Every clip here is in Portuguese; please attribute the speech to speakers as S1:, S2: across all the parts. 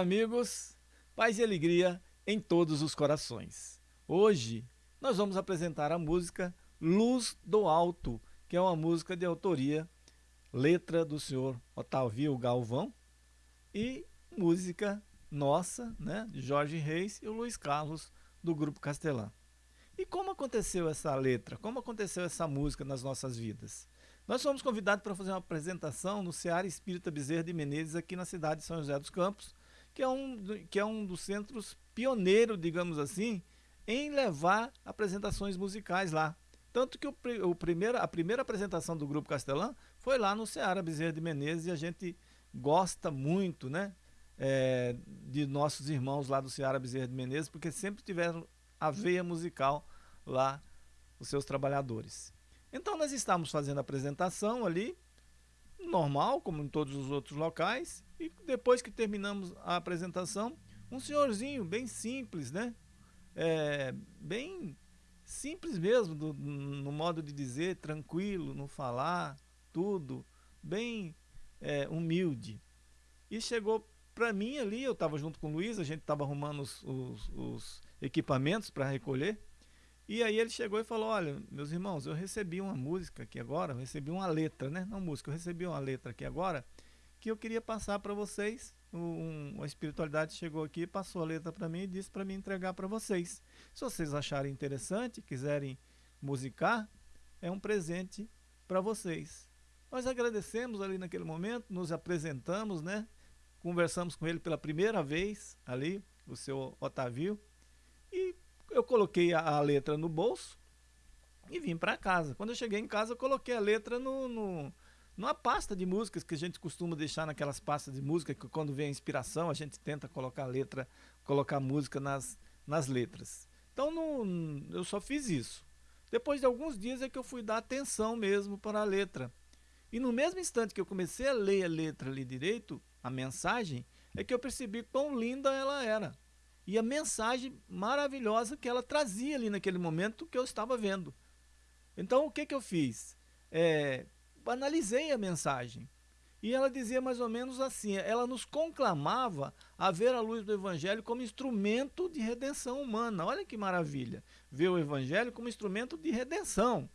S1: Amigos. Paz e alegria em todos os corações. Hoje nós vamos apresentar a música Luz do Alto, que é uma música de autoria, letra do senhor Otávio Galvão e música nossa, né, de Jorge Reis e o Luiz Carlos do Grupo Castelã. E como aconteceu essa letra? Como aconteceu essa música nas nossas vidas? Nós fomos convidados para fazer uma apresentação no Seara Espírita Bezerra de Menezes, aqui na cidade de São José dos Campos, que é um, que é um dos centros pioneiros, digamos assim, em levar apresentações musicais lá. Tanto que o, o a primeira apresentação do Grupo Castelã foi lá no Seara Bezerra de Menezes e a gente gosta muito né, é, de nossos irmãos lá do Seara Bezerra de Menezes, porque sempre tiveram a veia musical lá, os seus trabalhadores. Então nós estávamos fazendo a apresentação ali, normal, como em todos os outros locais, e depois que terminamos a apresentação, um senhorzinho bem simples, né? É, bem simples mesmo, do, no modo de dizer, tranquilo, no falar, tudo, bem é, humilde. E chegou para mim ali, eu estava junto com o Luiz, a gente estava arrumando os, os, os equipamentos para recolher, e aí ele chegou e falou, olha, meus irmãos, eu recebi uma música aqui agora, eu recebi uma letra, né? Não música, eu recebi uma letra aqui agora, que eu queria passar para vocês. Um, a espiritualidade chegou aqui, passou a letra para mim e disse para mim entregar para vocês. Se vocês acharem interessante, quiserem musicar, é um presente para vocês. Nós agradecemos ali naquele momento, nos apresentamos, né? Conversamos com ele pela primeira vez ali, o seu Otávio, e eu coloquei a, a letra no bolso e vim para casa. Quando eu cheguei em casa, eu coloquei a letra no, no, numa pasta de músicas que a gente costuma deixar naquelas pastas de música, que quando vem a inspiração, a gente tenta colocar a letra, colocar música nas, nas letras. Então eu só fiz isso. Depois de alguns dias é que eu fui dar atenção mesmo para a letra. E no mesmo instante que eu comecei a ler a letra ali direito, a mensagem, é que eu percebi quão linda ela era e a mensagem maravilhosa que ela trazia ali naquele momento que eu estava vendo. Então o que, que eu fiz? É, analisei a mensagem. E ela dizia mais ou menos assim, ela nos conclamava a ver a luz do Evangelho como instrumento de redenção humana. Olha que maravilha, ver o Evangelho como instrumento de redenção.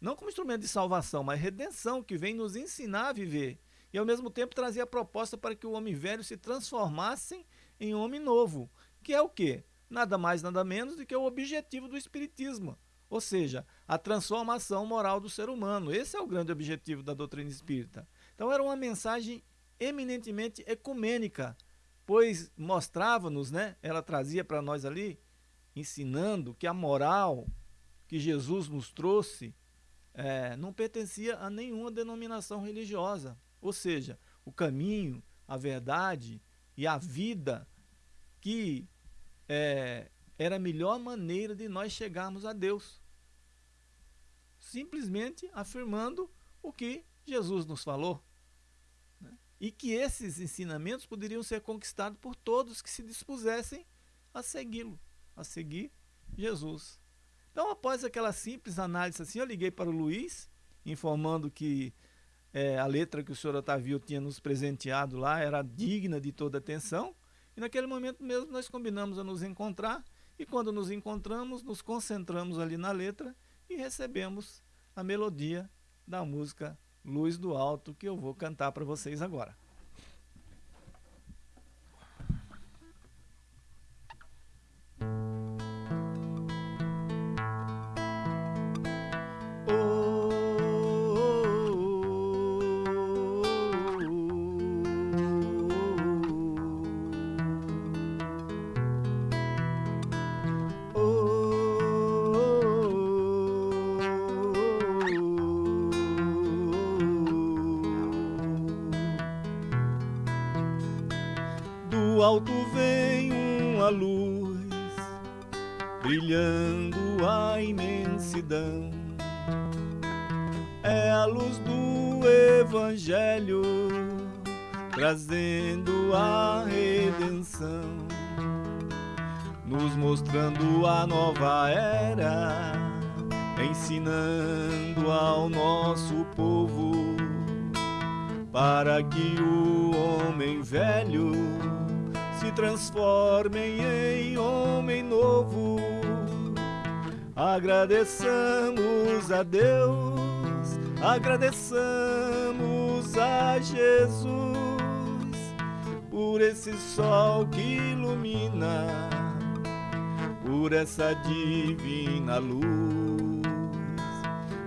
S1: Não como instrumento de salvação, mas redenção, que vem nos ensinar a viver. E ao mesmo tempo trazia a proposta para que o homem velho se transformasse em homem novo que é o quê? Nada mais, nada menos do que o objetivo do Espiritismo, ou seja, a transformação moral do ser humano. Esse é o grande objetivo da doutrina espírita. Então era uma mensagem eminentemente ecumênica, pois mostrava-nos, né, ela trazia para nós ali, ensinando que a moral que Jesus nos trouxe é, não pertencia a nenhuma denominação religiosa. Ou seja, o caminho, a verdade e a vida que é, era a melhor maneira de nós chegarmos a Deus. Simplesmente afirmando o que Jesus nos falou. Né? E que esses ensinamentos poderiam ser conquistados por todos que se dispusessem a segui-lo, a seguir Jesus. Então, após aquela simples análise assim, eu liguei para o Luiz, informando que é, a letra que o senhor Otávio tinha nos presenteado lá era digna de toda atenção e naquele momento mesmo nós combinamos a nos encontrar e quando nos encontramos, nos concentramos ali na letra e recebemos a melodia da música Luz do Alto que eu vou cantar para vocês agora. Alto vem uma luz, brilhando a imensidão. É a luz do Evangelho, trazendo a redenção, nos mostrando a nova era, ensinando ao nosso povo para que o homem velho transformem em homem novo. Agradeçamos a Deus, agradeçamos a Jesus por esse sol que ilumina, por essa divina luz,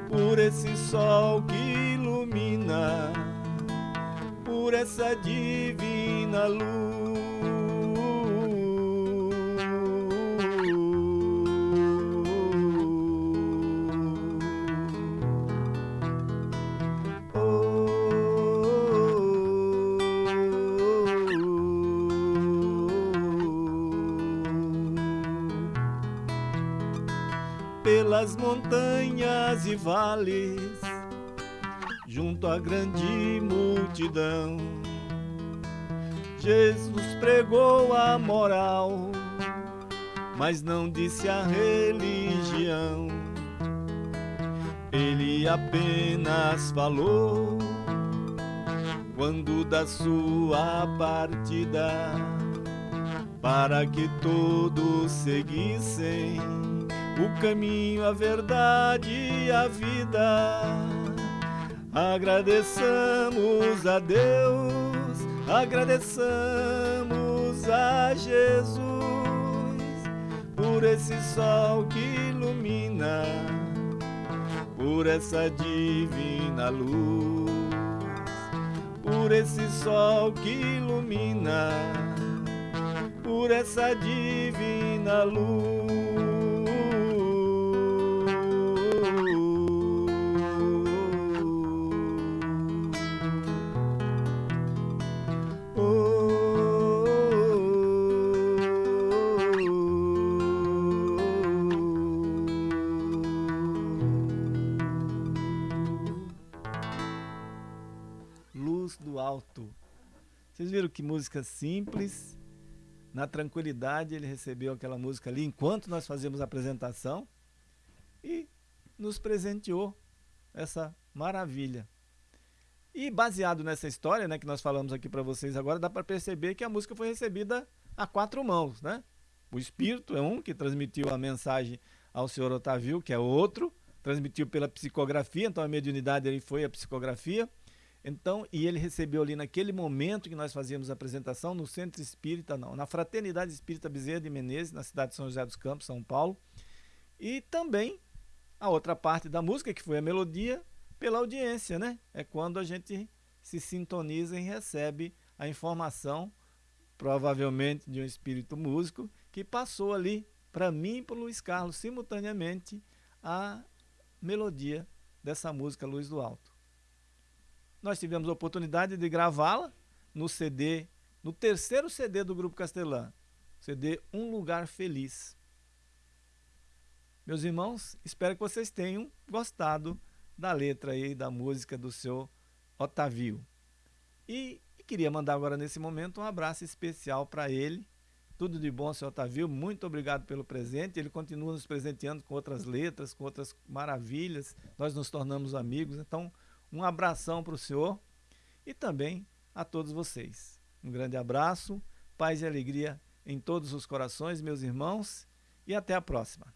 S1: por esse sol que ilumina, por essa divina luz. Pelas montanhas e vales, junto à grande multidão. Jesus pregou a moral, mas não disse a religião. Ele apenas falou quando da sua partida, para que todos seguissem o caminho, a verdade e a vida. Agradeçamos a Deus, agradeçamos a Jesus por esse sol que ilumina, por essa divina luz, por esse sol que ilumina, por essa divina luz. Viram que música simples, na tranquilidade ele recebeu aquela música ali enquanto nós fazíamos a apresentação e nos presenteou essa maravilha. E baseado nessa história, né, que nós falamos aqui para vocês agora, dá para perceber que a música foi recebida a quatro mãos, né? O espírito é um que transmitiu a mensagem ao senhor Otávio, que é outro, transmitiu pela psicografia, então a mediunidade ele foi a psicografia. Então, e ele recebeu ali naquele momento que nós fazíamos a apresentação no Centro Espírita, não, na Fraternidade Espírita Bezerra de Menezes, na cidade de São José dos Campos, São Paulo. E também a outra parte da música, que foi a melodia, pela audiência, né? É quando a gente se sintoniza e recebe a informação, provavelmente de um espírito músico, que passou ali para mim e para Luiz Carlos simultaneamente a melodia dessa música Luz do Alto nós tivemos a oportunidade de gravá-la no CD, no terceiro CD do Grupo Castelã, CD Um Lugar Feliz. Meus irmãos, espero que vocês tenham gostado da letra aí, da música do seu Otavio. E, e queria mandar agora nesse momento um abraço especial para ele. Tudo de bom, seu Otavio. Muito obrigado pelo presente. Ele continua nos presenteando com outras letras, com outras maravilhas. Nós nos tornamos amigos. Então, um abração para o senhor e também a todos vocês. Um grande abraço, paz e alegria em todos os corações, meus irmãos, e até a próxima.